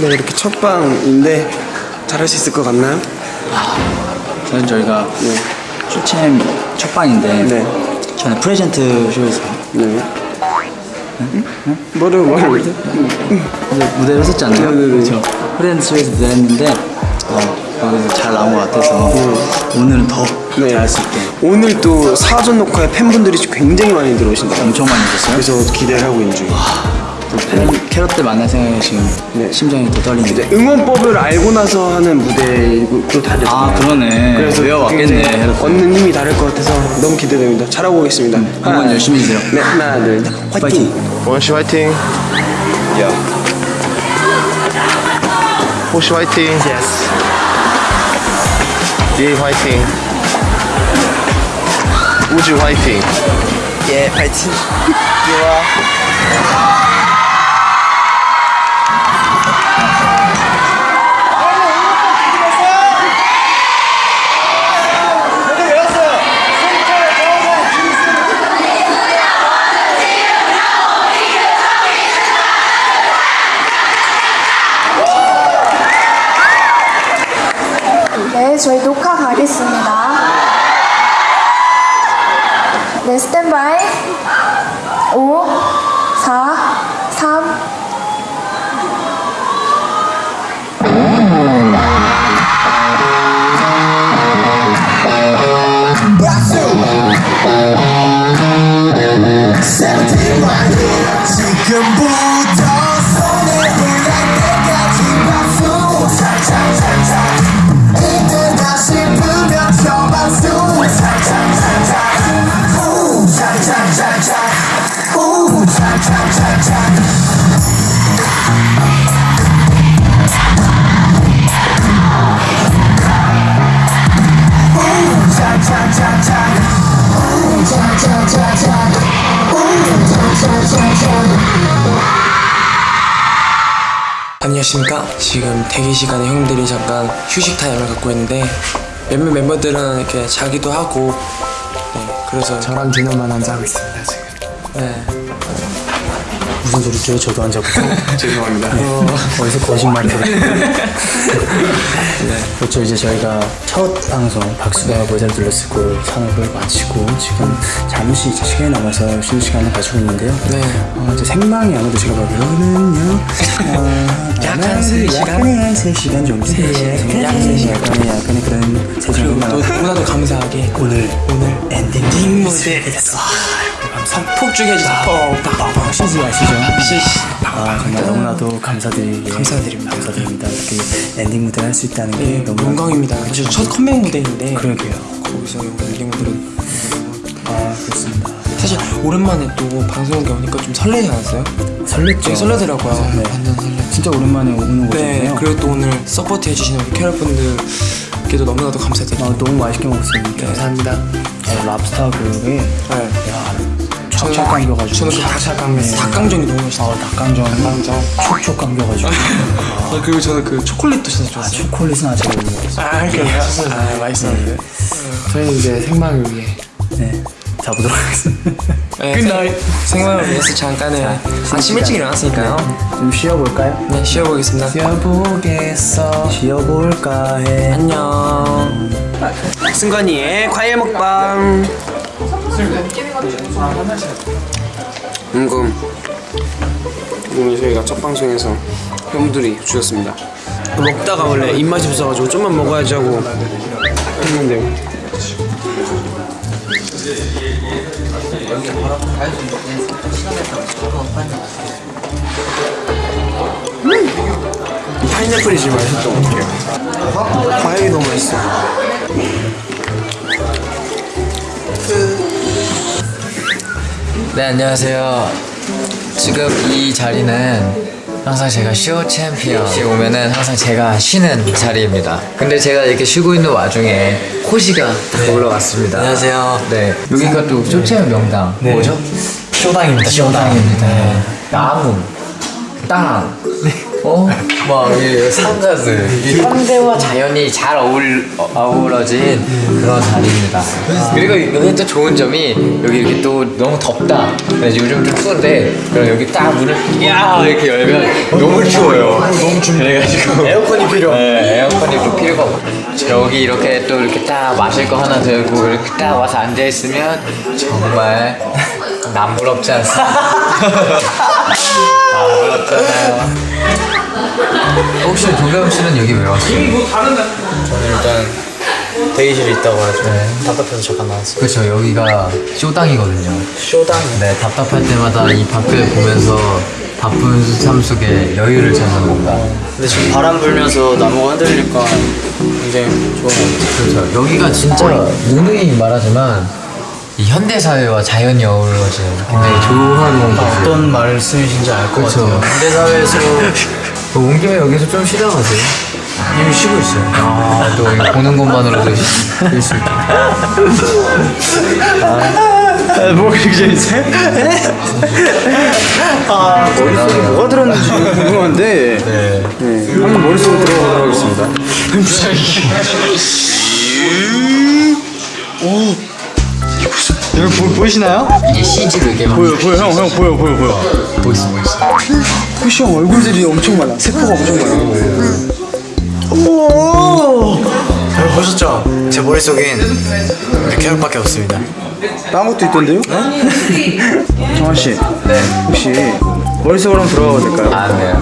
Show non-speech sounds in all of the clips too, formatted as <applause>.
네 이렇게 첫 방인데 잘할 수 있을 것 같나요? 저는 저희가 네. 쇼챔 첫 방인데 네. 저는 present show에서 네. 뭐를 뭐를 이제 무대를 했었잖아요. 네네네. 그렇죠. present show에서 무대를 했는데 어, 거기서 잘 나온 것 같아서 오늘은 더 네. 잘할 수 있게 오늘 또 사전 녹화에 팬분들이 굉장히 많이 들어오신다. 엄청 많이 있었어요. 그래서 기대를 하고 있는 중이에요. 또 팬- 캐럿들 만날 생각에 지금 네. 심장이 더. 이제 응원법을 알고 나서 하는 무대이고 또 다르잖아요. 아 그러네. 그래서 캐럿들. 얻는 힘이 다를 것 같아서 너무 기대됩니다. 잘하고 오겠습니다. 응원 열심히 해주세요. 네, 하나, 둘, 셋. 화이팅! 원씨 화이팅. 야. 호시 화이팅. Yes. 예 화이팅. 우주 화이팅. 예, 파이팅. 네, 지금부터 안녕하십니까. 지금 대기 시간에 형들이 잠깐 휴식 타임을 갖고 있는데 몇몇 멤버들은 이렇게 자기도 하고 네, 그래서 저랑 디노만 앉아 하고 있습니다, 지금. 네. 무슨 소리죠? 저도 안 잡고. <laughs> 죄송합니다. 어디서 거짓말이 들어요? 그렇죠. 이제 저희가 첫 방송 박수가 모자를 들렸고 산업을 마치고 지금 잠시 이제 시간이 남아서 쉬는 시간을 가지고 있는데요. 네. 어, 이제 생방이 아무래도 제가 보기로는요. 어, <laughs> 약간 아마 세 시간? 약간의 한 3시간 정도. 네. 약세 시간. 약간의 약간의 그런 세시간 또 너무나도 감사하게 오늘 오늘 엔딩 딩 무대 무대 폭죽해주세요. 뻥뻥뻥 시즈 아시죠? 시시. 아 정말 너무나도 감사드리게 감사드립니다. 감사드립니다. 이렇게 엔딩 무대를 할수 있다는 게 네, 너무 영광입니다. 이제 첫 컴백 무대인데 그러게요. 거기서 엔딩 무대를 아 그렇습니다. 사실 오랜만에 또 방송국에 오니까 좀 설레지 않았어요? 설렜죠. 설레더라고요. 네. 완전 설레. 진짜 오랜만에 오는 네, 거잖아요. 그리고 또 오늘 서포트 해주시는 우리 캐럿 분들께도 너무나도 감사드립니다. 아, 너무 맛있게 먹었습니다. 감사합니다. 어, 랍스터 그게 네. 야 촥촥 감겨가지고 저는 그 닭강정, 닭강정이 너무 맛있어요. 아 닭강정 닭강정. 촉촉 감겨가지고 <laughs> 아, 그리고 저는 그 초콜릿도 진짜 아 좋았어요. 초콜릿은 아직 못 먹었어요. 아, 그래요? 아, 맛있었는데. 저희는 이제 생방을 위해 네 자보도록 하겠습니다. 네, good night. 생방을 위해서 잠깐은 아침 일찍 일어났으니까요. 좀 쉬어볼까요? 네, 쉬어보겠습니다. 쉬어보겠어. 쉬어볼까 해. 안녕. 승관이의 과일 먹방. 은금. 오늘 저희가 첫 방송에서 팬분들이 주셨습니다. 먹다가 원래 입맛이 없어가지고 좀만 먹어야지 하고 했는데 음! 이 파인애플이 제일 것 같아요. 과일이 너무 맛있어. 네 안녕하세요. 지금 이 자리는 항상 제가 쇼 챔피언이 오면은 항상 제가 쉬는 자리입니다. 근데 제가 이렇게 쉬고 있는 와중에 호시가 딱 올라왔습니다. 안녕하세요. 네. 여기가 또쇼챔 명당. 뭐죠? 쇼당입니다 쇼당입니다. 나무 땅 어? 막이 상가들 이 현대와 자연이 잘 어울, 어, 어우러진 그런 자리입니다. 그리고 여기 또 좋은 점이 여기 이렇게 또 너무 덥다. 그래서 요즘 좀 추운데 그럼 여기 딱 문을 야! 이렇게 열면 너무 추워요. 너무 춥네. 그래가지고 에어컨이 필요. 네 에어컨이 또 필요가 없고 여기 이렇게 또 이렇게 딱 마실 거 하나 들고 이렇게 딱 와서 앉아있으면 정말 <laughs> 남부럽지 않습니까? <laughs> 남부럽잖아요 혹시 도겸 씨는 여기 왜 왔어요? 저는 일단 대기실에 있다고 해서 답답해서 잠깐 나왔어요. 그렇죠 여기가 쇼당이거든요 쇼당. 네 답답할 때마다 이 밖을 보면서 바쁜 삶 속에 여유를 찾는 건가 근데 지금 바람 불면서 나무가 흔들리니까 굉장히 좋은 것 같아요. 그렇죠 여기가 진짜 누누이 말하지만 이 현대 사회와 자연이 어우러진 굉장히 좋은 공간이에요 어떤 말씀이신지 알것 그렇죠. 같아요. 현대사회에서 그 <laughs> 온 김에 여기서 좀 쉬다 가세요 이미 쉬고 있어요. 아 또 보는 것만으로도 쉴 수 있다 아, 뭐가 그렇게 재밌어요? 아, 머릿속에 뭐가 들었는지 궁금한데. 네. 한번 머릿속으로 들어가도록 하겠습니다. 여러분 보, 보이시나요? 이제 CG로 이렇게 막 보여, 보여, 형, 형, 보여, 보여, 보여. 보이스 보이스 형 얼굴들이 엄청 많아. 세포가 엄청 많아. 오! 여러분 보셨죠? 제 머릿속엔 이렇게 혈밖에 없습니다. 다른 것도 있던데요? <laughs> 정한 씨, 네 혹시 머릿속으로 한번 들어가도 될까요? 아, 네.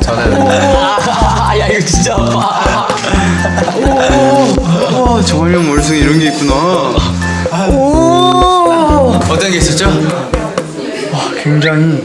저는 <laughs> 야 이거 진짜 아파. 와, 정한 형 머릿속에 이런 게 있구나. 어떤 게 있었죠? 굉장히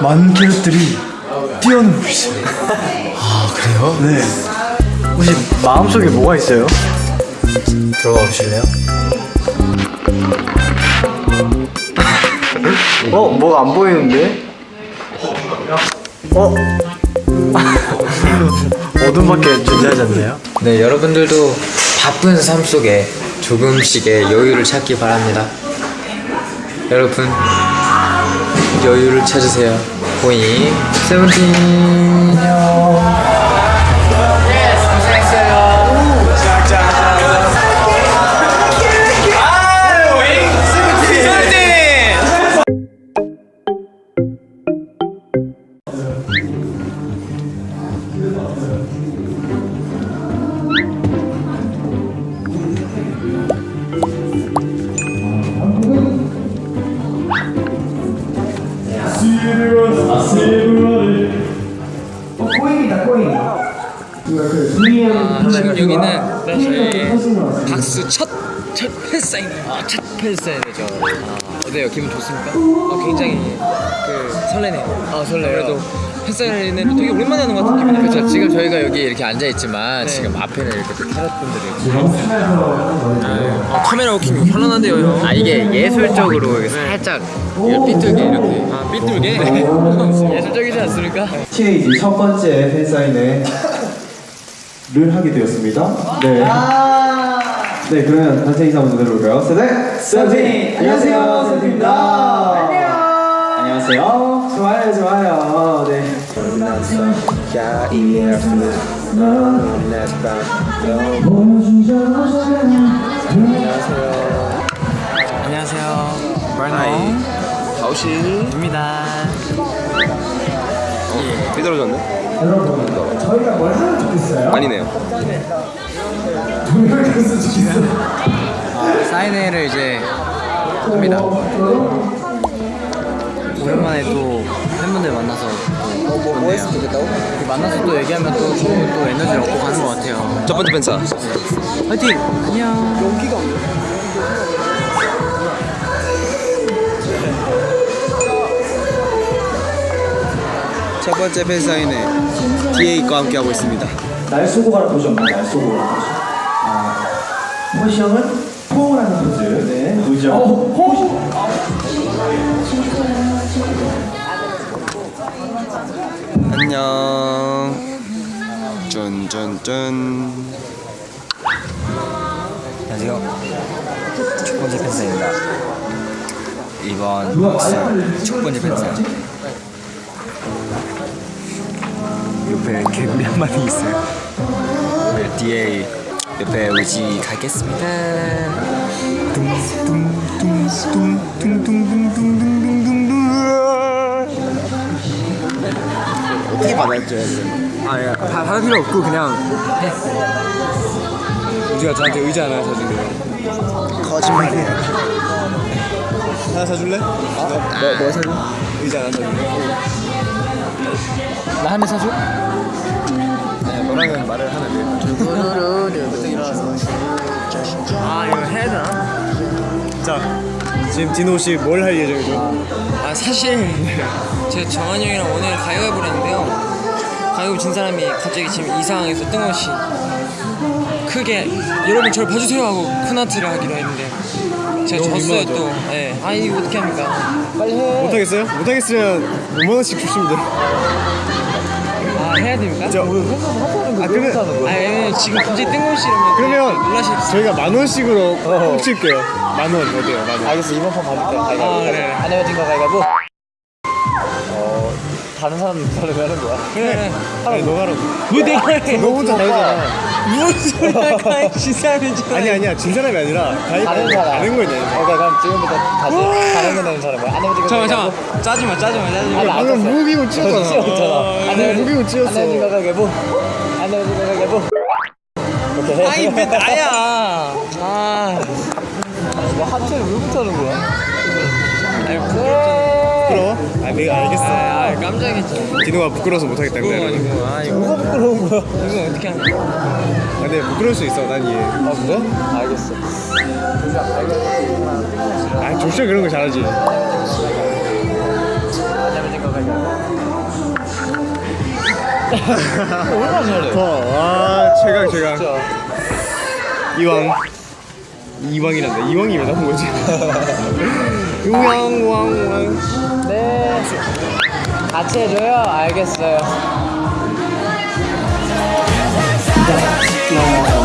많은 캐럿들이 뛰어놀고 있어요. 아 그래요? 네. 혹시 마음속에 뭐가 있어요? 들어가 보실래요? 어? 뭐가 안 보이는데? 어? <laughs> 어둠밖에 존재하지 않나요? 네 여러분들도 바쁜 삶 속에 조금씩의 여유를 찾기 바랍니다. 여러분 여유를 찾으세요. 보잉 세븐틴 지금 여기는 저희 박수 첫, 첫 팬사인, 아, 첫 팬사인이죠. 아, 어때요? 기분 좋습니까? 아, 굉장히 그 설레네요. 아, 설레요. 그래도 팬사인회는 되게 오랜만에 하는 것 같은 기분이에요. 그렇죠. 지금 저희가 여기 이렇게 앉아 있지만 지금 앞에는 이렇게 또 캐럿분들이 아, 카메라 walking 현란한데요, 형. 아 이게 예술적으로 이게 살짝 이거 삐뚤게 이렇게 아, 삐뚤게? <laughs> 예술적이지 않습니까? TAG 첫 번째 팬사인회 를 하게 되었습니다. 네. 네, 그러면 단체 인사 먼저 들어볼까요? 세대 세븐틴! 안녕하세요, 세븐틴입니다. 안녕. 안녕하세요. 좋아요, 좋아요. 네. 안녕하세요. 말나이. 가오씨입니다. 삐뚤어졌네? 여러분, 저희가 뭘 하면 좋겠어요? 아니네요. 사인회를 이제 합니다. 오랜만에 또 팬분들 만나서 또 좋네요. 만나서 또 얘기하면 또, 또, 또 에너지를 얻고 가는 것 같아요. 첫 번째 팬사. 화이팅! 안녕. 용기가 첫 번째 팬사인회 DA과 함께 하고 있습니다. 날 쏘고 가라 포즈 없나? 날 쏘고 가라 포즈. 아, 호시 형은 포옹을 하는 포즈. 네, 보죠. 어, 호시. 안녕. 짠짠짠. 안녕하세요. 첫 번째 팬사입니다. 이번 첫 번째 팬사. 옆에 개구리 한 마리 있어요. 네, 뒤에 옆에 우지 가겠습니다. 어떻게 받아줘야 돼? 아, 야, 다 받을 필요 없고 그냥 해. 우지가 저한테 의자 하나 사준대요. 거짓말이야. 하나 사줄래? 뭐, 뭐 사줄? 의자 하나 사줄래? 나 한 대 사줘? 아니, 너랑은 말을 하면 돼. 보통 일어나서. 아 이거 해야 되나? 자, 지금 디노 씨 뭘 할 예정이죠? 아 사실 제가 정한이 형이랑 오늘 가위바위보를 했는데요 가위바위보 진 사람이 갑자기 지금 이 상황에서 뜬금없이 크게 여러분 저를 봐주세요 하고 쿤하트를 하기로 했는데 제가 졌어요 민망하죠? 또 예. 아 이거 어떻게 합니까 빨리 해 못하겠어요? 못하겠으면 5만 원씩 주시면 돼요. 아 해야 됩니까? 자, 오늘 아 그러면 아 예, 지금 갑자기 뜬금없이 이러면 그러면 놀라실 수 저희가 만 원씩으로 훔칠게요. 만원 어때요? 만 원. 알겠어 이번 판 받을게요 아 그래 안 헤어진 거 가위바위보 어 다른 사람 사람이 하는 거야 그래 아니 너가 하라고. 왜 내가 해 너 혼자 다르잖아. 무슨 소리야 가위 진 사람이 잖아 아니 아니야. 진 사람이 아니라 다른 사람. 다른 거냐. 오케이 그럼 지금부터 다시 다른 거 내는 사람 뭐야. 헤어진 거 잠깐만? 잠깐만. 짜지마 짜지마 짜지마. 아니, 방금 무기고 찌었잖아. 찌었잖아. 안 헤어진 무기고 찌었어. 안 헤어진 거 가위바위보 안 헤어진 거 가위바위보 오케이 아니 왜 나야? <laughs> 아. 뭐 하트를 왜 못하는 거야? 아니 부끄럽잖아. 부끄러워? 아 내가 알겠어. 아 깜짝이지 디노가 부끄러워서 못하겠다. 아니고 아 이거 뭐가 부끄러운 거야? 이거 어떻게 하냐 아, 근데 부끄러울 수 있어. 난 이해. 아 그래? 알겠어 아 조슈아 그런 거 잘하지. 가위바위보 얼마나 잘해 와 최강 최강. 진짜 이왕 이왕이란다. 이왕이 왜 나온 거지? 우왕 우왕 우왕. 네 같이 해줘요? 알겠어요 어,